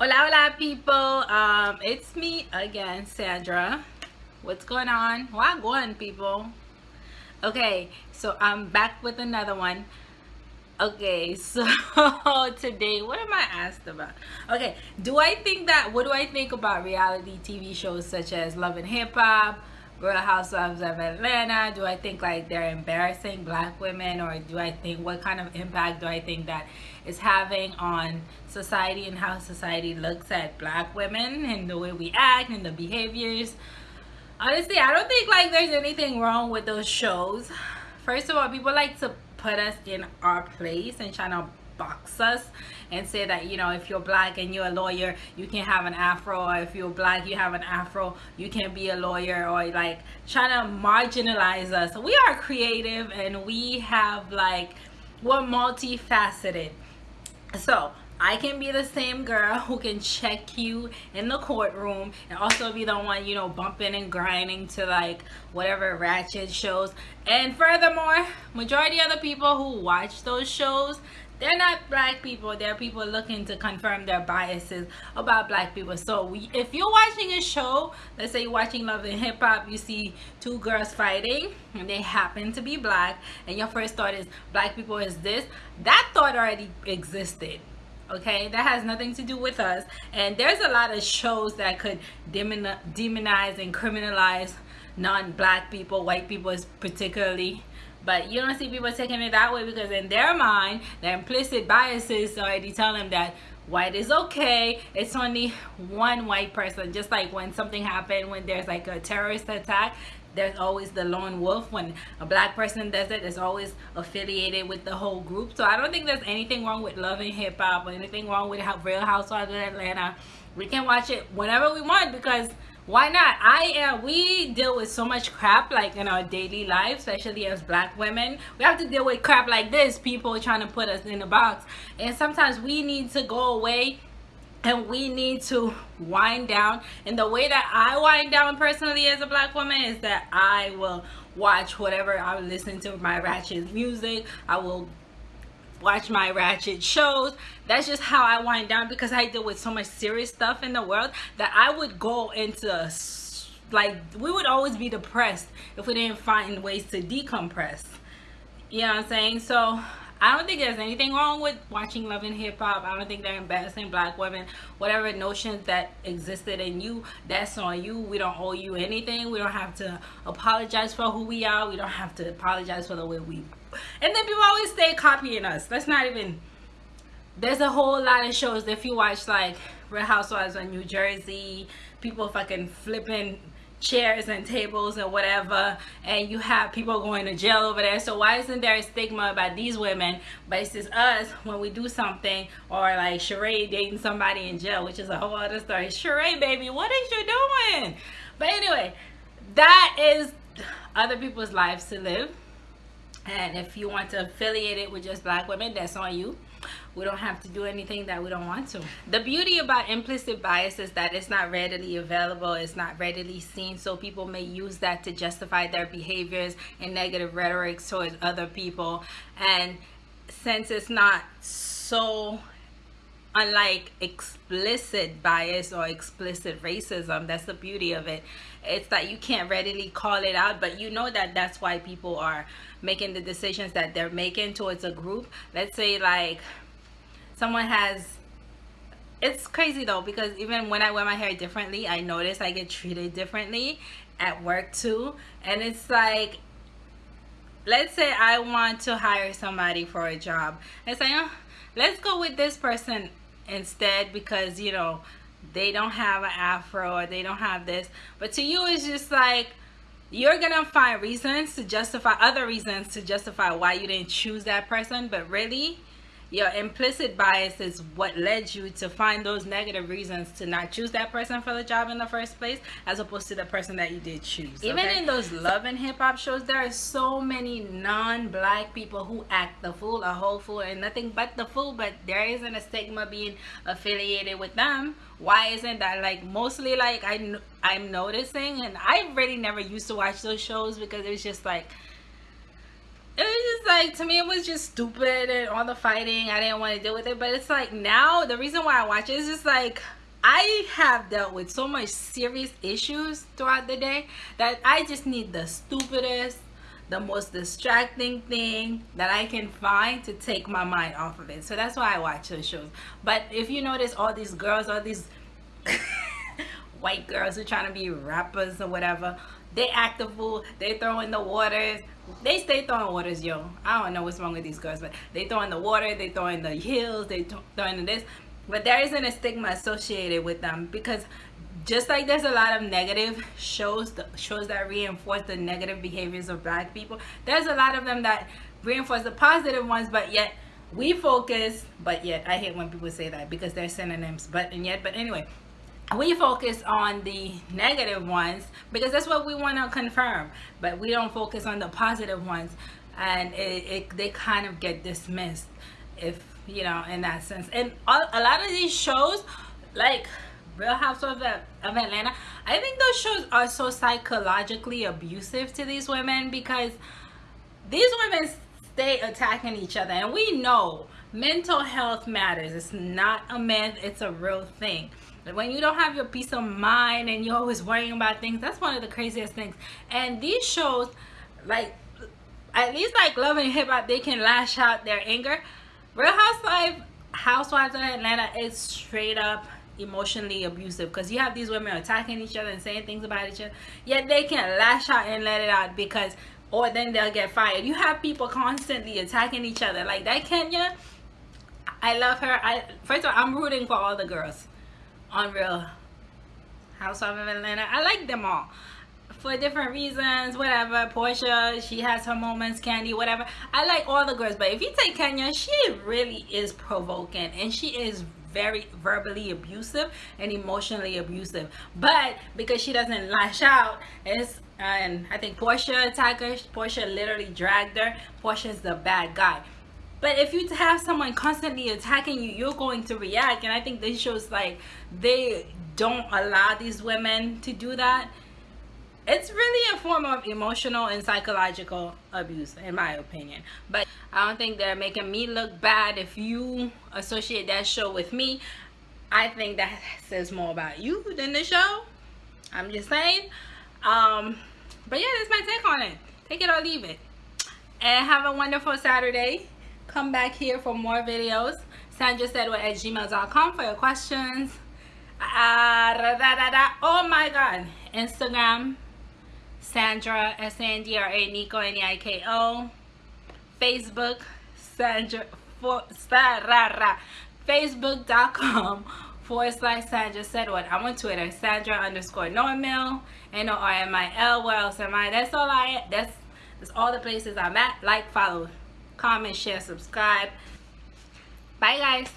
Hola, hola, people. Um, it's me again, Sandra. What's going on? What going, people? Okay, so I'm back with another one. Okay, so today, what am I asked about? Okay, do I think that, what do I think about reality TV shows such as Love and Hip Hop, Real Housewives of Atlanta? Do I think like they're embarrassing black women or do I think what kind of impact do I think that is having on society and how society looks at black women and the way we act and the behaviors? Honestly, I don't think like there's anything wrong with those shows. First of all, people like to put us in our place and try to box us and say that you know if you're black and you're a lawyer you can have an afro or if you're black you have an afro you can be a lawyer or like trying to marginalize us we are creative and we have like we're multifaceted so I can be the same girl who can check you in the courtroom and also be the one, you know, bumping and grinding to like whatever ratchet shows. And furthermore, majority of the people who watch those shows, they're not black people. They're people looking to confirm their biases about black people. So we, if you're watching a show let's say you're watching love and hip hop you see two girls fighting and they happen to be black and your first thought is black people is this? That thought already existed okay? That has nothing to do with us. And there's a lot of shows that could demonize and criminalize non-black people white people is particularly but you don't see people taking it that way because in their mind, their implicit biases already tell them that white is okay. It's only one white person. Just like when something happened, when there's like a terrorist attack, there's always the lone wolf. When a black person does it, it's always affiliated with the whole group. So I don't think there's anything wrong with loving hip hop or anything wrong with Real Housewives of Atlanta. We can watch it whenever we want because why not? I am we deal with so much crap like in our daily life especially as black women. We have to deal with crap like this people trying to put us in a box. And sometimes we need to go away and we need to wind down. And the way that i wind down personally as a black woman is that i will watch whatever i will listen to my ratchet music. I will watch my ratchet shows. That's just how i wind down because i deal with so much serious stuff in the world that i would go into like we would always be depressed if we didn't find ways to decompress. You know what i'm saying? So I don't think there's anything wrong with watching Love and Hip Hop. I don't think they're embarrassing black women. Whatever notions that existed in you, that's on you. We don't owe you anything. We don't have to apologize for who we are. We don't have to apologize for the way we. And then people always stay copying us. Let's not even. There's a whole lot of shows. That if you watch like Real Housewives of New Jersey, people fucking flipping chairs and tables and whatever and you have people going to jail over there. So why isn't there a stigma about these women but it's just us when we do something or like Sheree dating somebody in jail which is a whole other story. Sheree baby what is you doing? But anyway that is other people's lives to live and if you want to affiliate it with just black women that's on you. We don't have to do anything that we don't want to. The beauty about implicit bias is that it's not readily available it's not readily seen so people may use that to justify their behaviors and negative rhetoric towards other people. And since it's not so unlike explicit bias or explicit racism that's the beauty of it. It's that you can't readily call it out but you know that that's why people are making the decisions that they're making towards a group. Let's say like someone has it's crazy though because even when I wear my hair differently I notice I get treated differently at work too. And it's like let's say I want to hire somebody for a job. And say oh, let's go with this person instead because you know they don't have an afro or they don't have this. But to you it's just like you're gonna find reasons to justify other reasons to justify why you didn't choose that person but really your implicit bias is what led you to find those negative reasons to not choose that person for the job in the first place as opposed to the person that you did choose even okay? in those love and hip-hop shows there are so many non-black people who act the fool a whole fool and nothing but the fool but there isn't a stigma being affiliated with them why isn't that like mostly like I, i'm noticing and i really never used to watch those shows because it was just like it was just like to me it was just stupid and all the fighting. I didn't want to deal with it. But it's like now the reason why I watch it is just like I have dealt with so much serious issues throughout the day that I just need the stupidest the most distracting thing that I can find to take my mind off of it. So that's why I watch those shows. But if you notice all these girls all these white girls who trying to be rappers or whatever. They act a fool. They throw in the waters. They stay throwing waters yo. I don't know what's wrong with these girls but they throw in the water they throw in the hills they throw in this. But there isn't a stigma associated with them because just like there's a lot of negative shows shows that reinforce the negative behaviors of black people there's a lot of them that reinforce the positive ones but yet we focus but yet i hate when people say that because they're synonyms but and yet but anyway we focus on the negative ones because that's what we want to confirm but we don't focus on the positive ones. And it, it, they kind of get dismissed if you know in that sense. And a lot of these shows like real housewives of, of atlanta i think those shows are so psychologically abusive to these women because these women stay attacking each other. And we know mental health matters. It's not a myth. It's a real thing when you don't have your peace of mind and you're always worrying about things that's one of the craziest things. And these shows like at least like love and hip hop they can lash out their anger. Real housewife housewives of atlanta is straight up emotionally abusive because you have these women attacking each other and saying things about each other yet they can lash out and let it out because or then they'll get fired. You have people constantly attacking each other. Like that kenya i love her. I first of all i'm rooting for all the girls on Real Housewives of Atlanta. I like them all for different reasons, whatever. Porsha, she has her moments, Kandi, whatever. I like all the girls, but if you take Kenya, she really is provoking and she is very verbally abusive and emotionally abusive. But because she doesn't lash out, it's and I think Porsha attacked her. Porsha literally dragged her. Porsha's the bad guy. But if you have someone constantly attacking you, you're going to react. And I think this shows like they don't allow these women to do that. It's really a form of emotional and psychological abuse, in my opinion. But I don't think they're making me look bad if you associate that show with me. I think that says more about you than the show. I'm just saying. Um, but yeah, that's my take on it. Take it or leave it. And have a wonderful Saturday come back here for more videos. Sandra said at gmail.com for your questions. Uh, da, da, da, oh my god. Instagram sandra s-a-n-d-r-a neiko n-e-i-k-o facebook sandra for facebook.com forward slash Sandra said what I'm on Twitter Sandra underscore Normil N O R M I L. Where else am I? That's all I that's that's all the places I'm at. Like follow comment, share, subscribe. Bye guys.